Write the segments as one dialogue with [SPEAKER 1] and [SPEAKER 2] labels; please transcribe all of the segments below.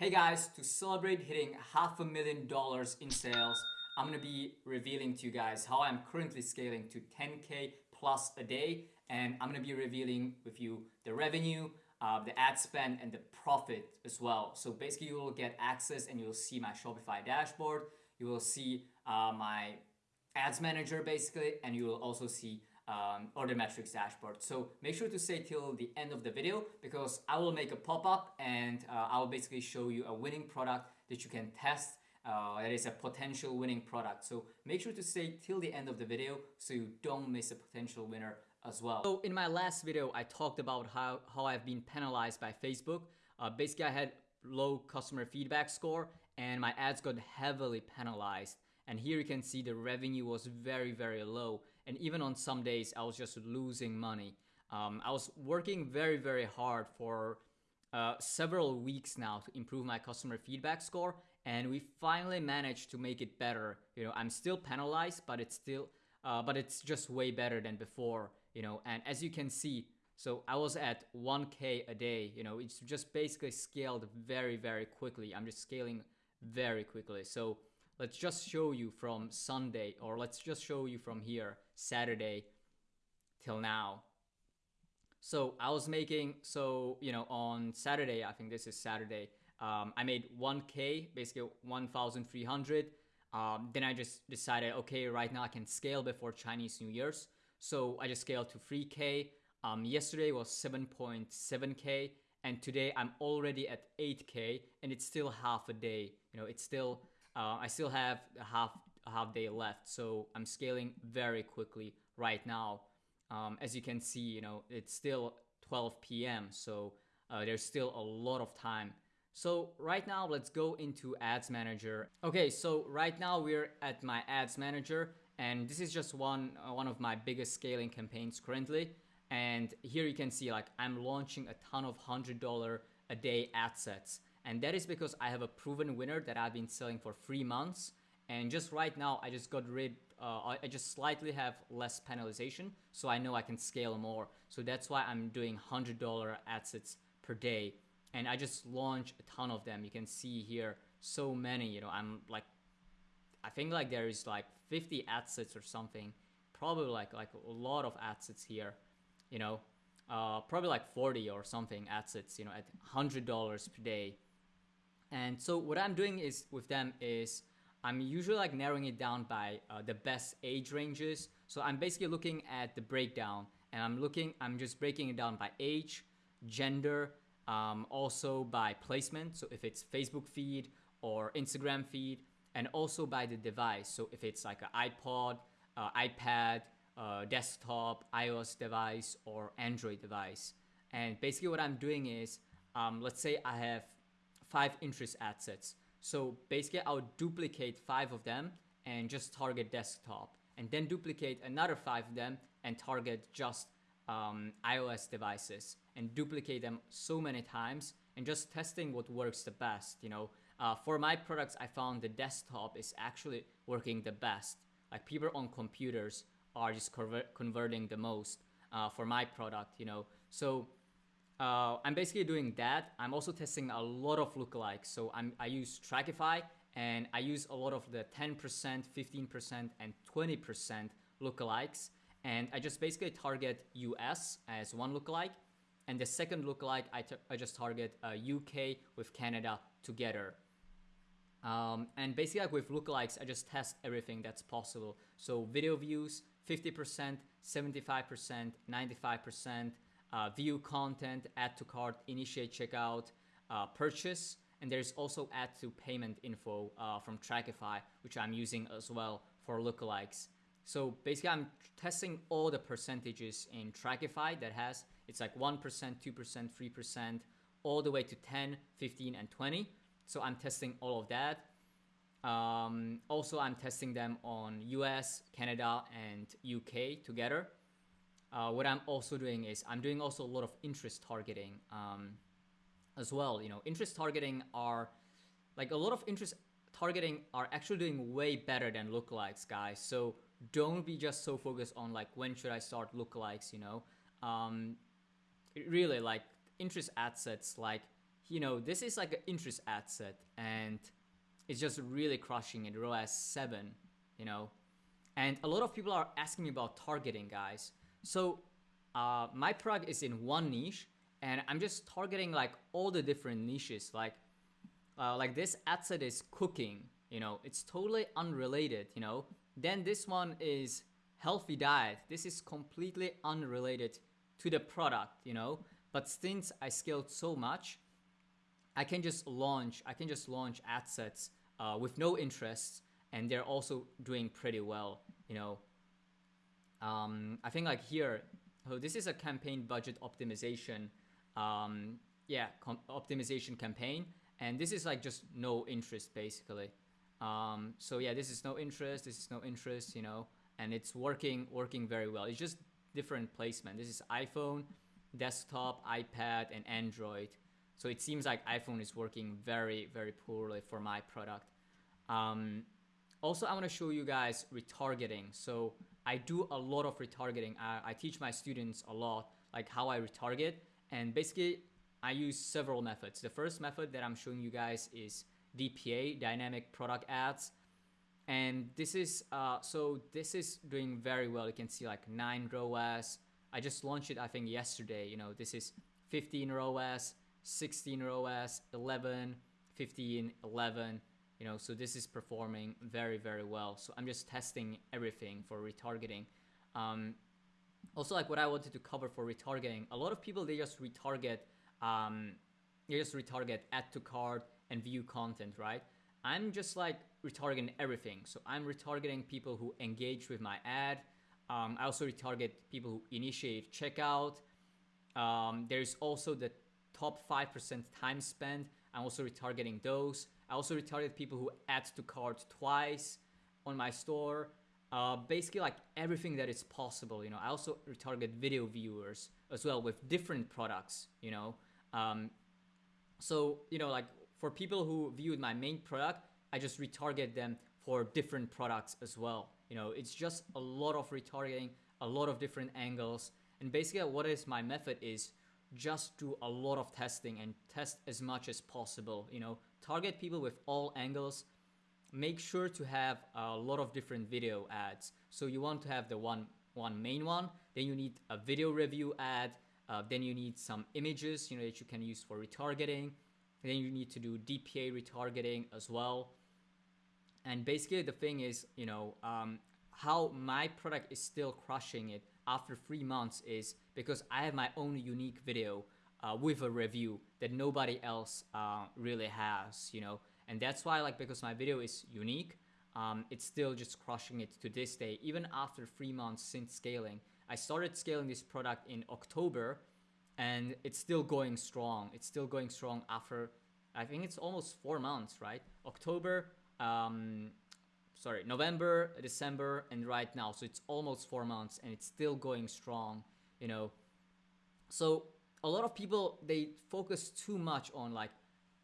[SPEAKER 1] Hey guys, to celebrate hitting half a million dollars in sales, I'm gonna be revealing to you guys how I'm currently scaling to 10k plus a day, and I'm gonna be revealing with you the revenue, uh, the ad spend, and the profit as well. So basically, you will get access and you'll see my Shopify dashboard. You will see uh, my ads manager basically, and you will also see um, order metrics dashboard. So make sure to stay till the end of the video because I will make a pop-up and uh, I will basically show you a winning product that you can test uh, that is a potential winning product. So make sure to stay till the end of the video so you don't miss a potential winner as well. So in my last video, I talked about how, how I've been penalized by Facebook. Uh, basically, I had low customer feedback score and my ads got heavily penalized. And here you can see the revenue was very, very low. And even on some days, I was just losing money. Um, I was working very, very hard for uh, several weeks now to improve my customer feedback score. And we finally managed to make it better. You know, I'm still penalized, but it's still, uh, but it's just way better than before. You know, and as you can see, so I was at 1K a day. You know, it's just basically scaled very, very quickly. I'm just scaling very quickly. So let's just show you from Sunday or let's just show you from here Saturday till now. So I was making so you know on Saturday I think this is Saturday um, I made 1k basically 1,300 um, then I just decided okay right now I can scale before Chinese New Year's. So I just scaled to 3k um, yesterday was 7.7k and today I'm already at 8k and it's still half a day. You know it's still uh, I still have half half day left, so I'm scaling very quickly right now. Um, as you can see, you know it's still 12 p.m., so uh, there's still a lot of time. So right now, let's go into Ads Manager. Okay, so right now we're at my Ads Manager, and this is just one uh, one of my biggest scaling campaigns currently. And here you can see like I'm launching a ton of hundred dollar a day ad sets. And that is because I have a proven winner that I've been selling for three months. And just right now, I just got rid, uh, I just slightly have less penalization. So I know I can scale more. So that's why I'm doing $100 ad sets per day. And I just launched a ton of them. You can see here so many, you know, I'm like, I think like there is like 50 ad sets or something. Probably like, like a lot of ad sets here, you know, uh, probably like 40 or something ad sets, you know, at $100 per day. And so what I'm doing is with them is I'm usually like narrowing it down by uh, the best age ranges. So I'm basically looking at the breakdown and I'm looking, I'm just breaking it down by age, gender, um, also by placement. So if it's Facebook feed or Instagram feed and also by the device. So if it's like an iPod, uh, iPad, uh, desktop, iOS device or Android device. And basically what I'm doing is, um, let's say I have five interest ad sets. So basically I'll duplicate five of them and just target desktop and then duplicate another five of them and target just um, iOS devices and duplicate them so many times and just testing what works the best. You know, uh, for my products, I found the desktop is actually working the best. Like people on computers are just converting the most uh, for my product, you know. So uh, I'm basically doing that. I'm also testing a lot of lookalikes. So I'm, I use Trackify and I use a lot of the 10%, 15%, and 20% lookalikes. And I just basically target US as one lookalike. And the second lookalike, I, I just target uh, UK with Canada together. Um, and basically like with lookalikes, I just test everything that's possible. So video views, 50%, 75%, 95%, uh, view content, add to cart, initiate checkout, uh, purchase, and there's also add to payment info uh, from Trackify, which I'm using as well for lookalikes. So basically I'm testing all the percentages in Trackify that has, it's like 1%, 2%, 3%, all the way to 10, 15, and 20. So I'm testing all of that. Um, also, I'm testing them on US, Canada, and UK together uh, what I'm also doing is I'm doing also a lot of interest targeting um, as well. You know, interest targeting are like a lot of interest targeting are actually doing way better than lookalikes, guys. So don't be just so focused on like when should I start lookalikes. You know, um, really like interest ad sets like you know, this is like an interest ad set and it's just really crushing it. ROAS 7, you know. And a lot of people are asking me about targeting, guys. So uh, my product is in one niche and I'm just targeting like all the different niches. Like, uh, like this ad set is cooking, you know, it's totally unrelated, you know. Then this one is healthy diet. This is completely unrelated to the product, you know. But since I scaled so much, I can just launch. I can just launch ad sets uh, with no interest, and they're also doing pretty well, you know. Um, I think like here, so this is a campaign budget optimization, um, yeah, optimization campaign, and this is like just no interest basically. Um, so yeah, this is no interest, this is no interest, you know, and it's working working very well. It's just different placement. This is iPhone, desktop, iPad, and Android. So it seems like iPhone is working very very poorly for my product. Um, also, I want to show you guys retargeting. So I do a lot of retargeting. I, I teach my students a lot, like how I retarget, and basically I use several methods. The first method that I'm showing you guys is DPA, dynamic product ads. And this is, uh, so this is doing very well. You can see like 9 ROAS. I just launched it, I think, yesterday. You know, this is 15 ROAS, 16 ROAS, 11, 15, 11. You know, so this is performing very, very well. So I'm just testing everything for retargeting. Um, also, like what I wanted to cover for retargeting, a lot of people, they just retarget, um, they just retarget add to cart, and view content, right? I'm just like retargeting everything. So I'm retargeting people who engage with my ad. Um, I also retarget people who initiate checkout. Um, there's also the top 5% time spent. I'm also retargeting those. I also retarget people who add to cart twice on my store. Uh, basically like everything that is possible, you know. I also retarget video viewers as well with different products, you know. Um, so, you know, like for people who viewed my main product, I just retarget them for different products as well. You know, it's just a lot of retargeting, a lot of different angles. And basically what is my method is just do a lot of testing and test as much as possible. You know, target people with all angles. Make sure to have a lot of different video ads. So you want to have the one one main one, then you need a video review ad, uh, then you need some images, you know, that you can use for retargeting. And then you need to do DPA retargeting as well. And basically the thing is, you know, um, how my product is still crushing it after three months is because I have my own unique video uh, with a review that nobody else uh, really has, you know. And that's why, like, because my video is unique, um, it's still just crushing it to this day, even after three months since scaling. I started scaling this product in October and it's still going strong. It's still going strong after, I think it's almost four months, right? October, um, sorry, November, December, and right now. So it's almost four months and it's still going strong, you know. So a lot of people, they focus too much on like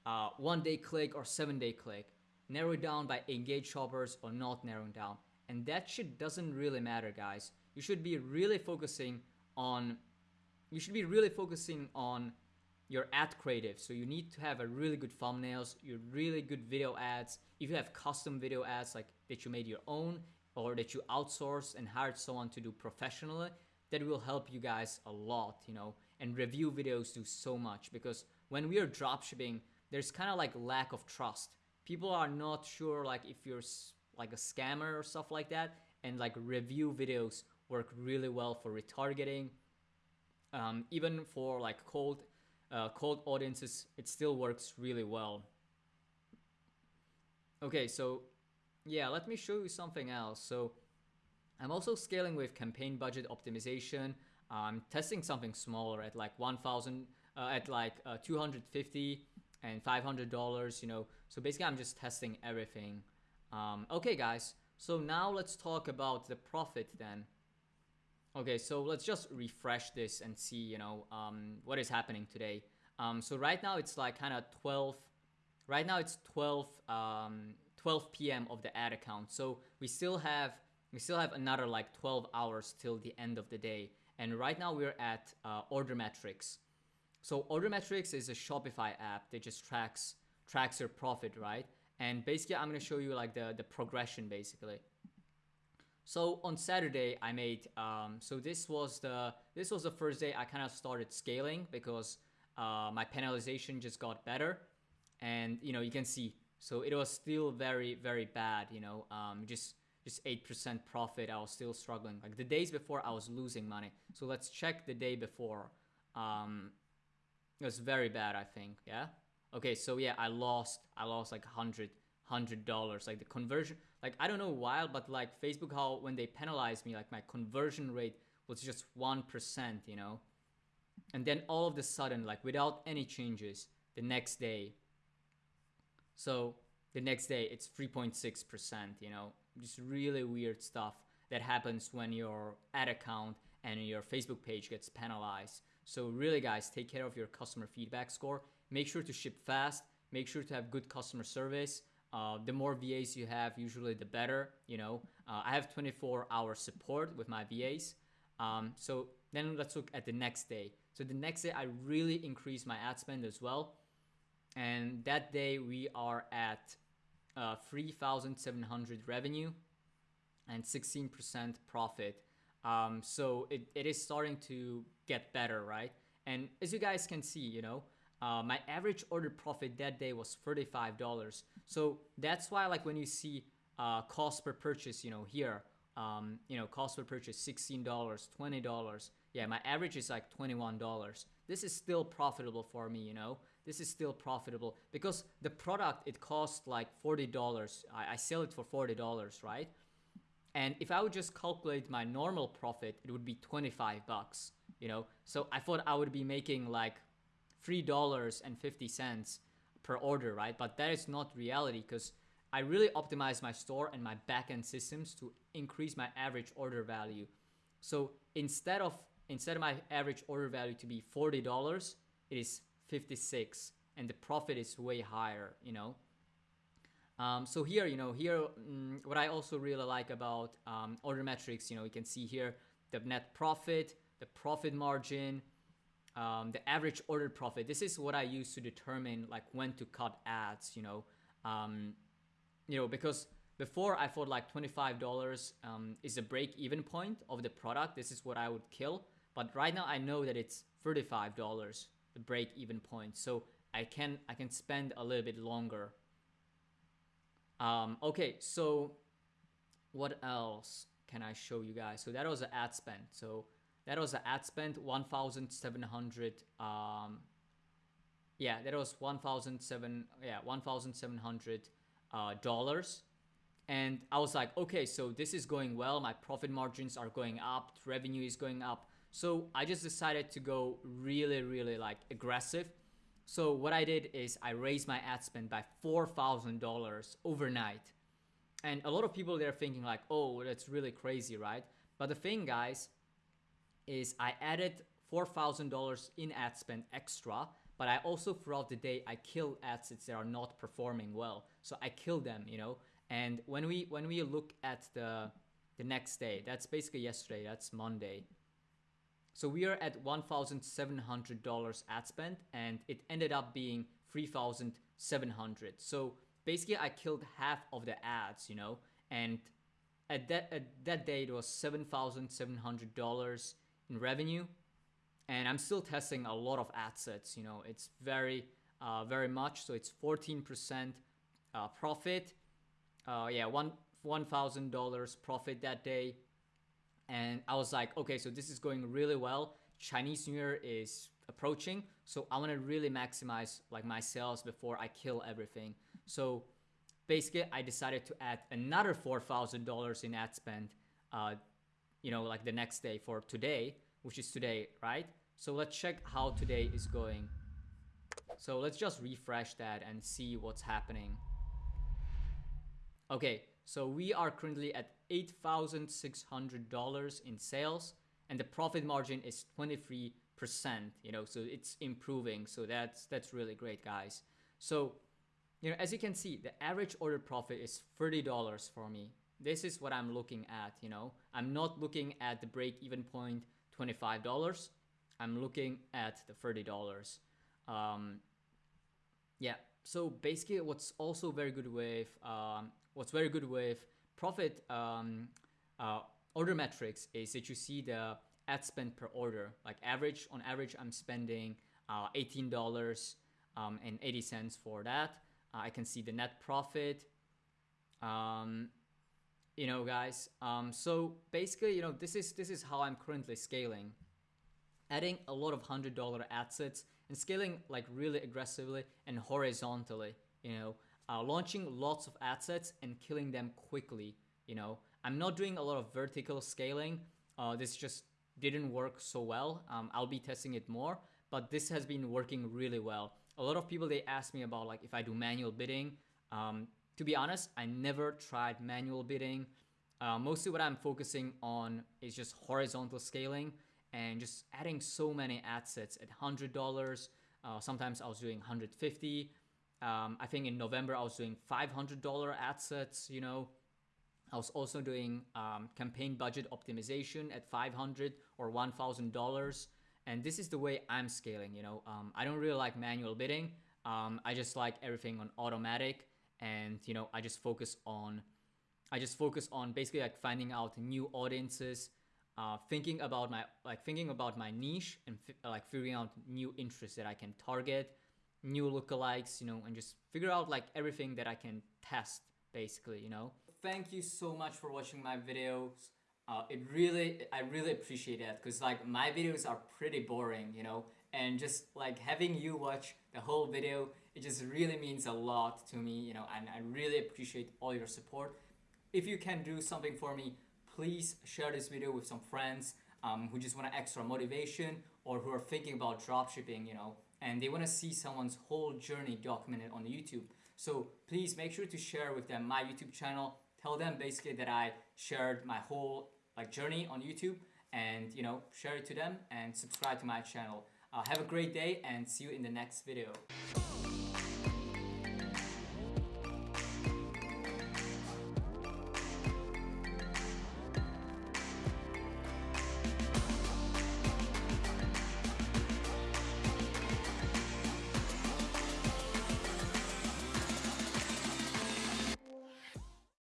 [SPEAKER 1] uh, one day click or seven day click, narrow down by engaged shoppers or not narrowing down. And that shit doesn't really matter, guys. You should be really focusing on you should be really focusing on your ad creative. So you need to have a really good thumbnails, your really good video ads. If you have custom video ads like that you made your own or that you outsourced and hired someone to do professionally, that will help you guys a lot, you know. And review videos do so much because when we are dropshipping, there's kind of like lack of trust. People are not sure like if you're like a scammer or stuff like that. And like review videos work really well for retargeting um, even for like cold uh, cold audiences it still works really well. Okay so yeah let me show you something else. So I'm also scaling with campaign budget optimization. I'm testing something smaller at like 1000 uh, at like uh, 250 and 500 dollars you know. So basically I'm just testing everything. Um, okay guys. So now let's talk about the profit then Okay, so let's just refresh this and see, you know, um, what is happening today. Um, so right now it's like kind of 12, right now it's 12, um, 12 p.m. of the ad account. So we still have, we still have another like 12 hours till the end of the day. And right now we're at uh, order metrics. So Order Metrics is a Shopify app that just tracks tracks your profit, right? And basically, I'm gonna show you like the the progression basically. So on Saturday, I made um, so this was the this was the first day I kind of started scaling because uh, my penalization just got better, and you know you can see so it was still very very bad. You know, um, just just eight percent profit. I was still struggling. Like the days before, I was losing money. So let's check the day before. Um, it was very bad, I think. Yeah. Okay. So yeah, I lost. I lost like hundred hundred dollars. Like the conversion. Like I don't know why, but like Facebook, how when they penalized me, like my conversion rate was just one percent. You know. And then all of the sudden, like without any changes, the next day. So the next day it's 3.6%, you know, just really weird stuff that happens when your ad account and your Facebook page gets penalized. So really guys, take care of your customer feedback score. Make sure to ship fast. Make sure to have good customer service. Uh, the more VAs you have, usually the better. You know, uh, I have 24 hour support with my VAs. Um, so then let's look at the next day. So the next day, I really increase my ad spend as well. And that day we are at uh, 3,700 revenue and 16% profit. Um, so it, it is starting to get better, right? And as you guys can see, you know, uh, my average order profit that day was $35. So that's why like when you see uh, cost per purchase, you know, here, um, you know, cost per purchase $16, $20. Yeah, my average is like $21. This is still profitable for me, you know. This is still profitable because the product it costs like $40. I, I sell it for $40, right? And if I would just calculate my normal profit, it would be 25 bucks, you know? So I thought I would be making like $3.50 per order, right? But that is not reality because I really optimize my store and my backend systems to increase my average order value. So instead of instead of my average order value to be $40, it is 56 and the profit is way higher, you know. Um, so here, you know, here, mm, what I also really like about um, order metrics, you know, you can see here the net profit, the profit margin, um, the average order profit. This is what I use to determine like when to cut ads, you know, um, you know, because before I thought like $25 um, is the break even point of the product. This is what I would kill. But right now I know that it's $35, the break even point. So I can, I can spend a little bit longer um, okay, so what else can I show you guys? So that was an ad spend. So that was an ad spend 1,700. Um, yeah, that was 1,007. Yeah, 1,700 uh, dollars. And I was like, okay, so this is going well. My profit margins are going up. Revenue is going up. So I just decided to go really, really like aggressive so what I did is I raised my ad spend by $4,000 overnight. And a lot of people they're thinking like, oh, that's really crazy, right? But the thing, guys, is I added $4,000 in ad spend extra, but I also throughout the day I kill ads that are not performing well. So I kill them, you know. And when we when we look at the the next day, that's basically yesterday, that's Monday. So we are at $1,700 ad spend and it ended up being 3,700. So basically I killed half of the ads, you know, and at that, at that day it was $7,700 in revenue. And I'm still testing a lot of ad sets, you know, it's very, uh, very much. So it's 14% uh, profit. Uh, yeah, one, $1,000 profit that day and I was like, okay, so this is going really well. Chinese New Year is approaching, so I want to really maximize like my sales before I kill everything. So basically, I decided to add another four thousand dollars in ad spend. Uh, you know, like the next day for today, which is today, right? So let's check how today is going. So let's just refresh that and see what's happening. Okay, so we are currently at $8,600 in sales and the profit margin is 23%, you know, so it's improving. So that's that's really great, guys. So, you know, as you can see, the average order profit is $30 for me. This is what I'm looking at, you know. I'm not looking at the break even point $25. I'm looking at the $30. Um, yeah, so basically what's also very good with, um, what's very good with profit um, uh, order metrics is that you see the ad spend per order. Like average, on average, I'm spending uh, $18 um, and 80 cents for that. Uh, I can see the net profit. Um, you know, guys. Um, so basically, you know, this is this is how I'm currently scaling, adding a lot of hundred dollar ad sets and scaling like really aggressively and horizontally. You know, uh, launching lots of ad sets and killing them quickly. You know, I'm not doing a lot of vertical scaling. Uh, this just didn't work so well. Um, I'll be testing it more, but this has been working really well. A lot of people they ask me about like if I do manual bidding. Um, to be honest, I never tried manual bidding. Uh, mostly what I'm focusing on is just horizontal scaling and just adding so many ad sets at $100. Uh, sometimes I was doing 150. Um, I think in November I was doing $500 ad sets, you know. I was also doing um, campaign budget optimization at 500 or $1,000. And this is the way I'm scaling, you know. Um, I don't really like manual bidding. Um, I just like everything on automatic and you know I just focus on I just focus on basically like finding out new audiences, uh, thinking about my like thinking about my niche and like figuring out new interests that I can target, new lookalikes, you know, and just figure out like everything that I can test basically, you know. Thank you so much for watching my videos. Uh, it really, I really appreciate that because like my videos are pretty boring, you know, and just like having you watch the whole video it just really means a lot to me you know and I really appreciate all your support. If you can do something for me please share this video with some friends um, who just want extra motivation or who are thinking about dropshipping you know and they want to see someone's whole journey documented on YouTube. So please make sure to share with them my YouTube channel. Tell them basically that I shared my whole like journey on YouTube and you know share it to them and subscribe to my channel. Uh, have a great day and see you in the next video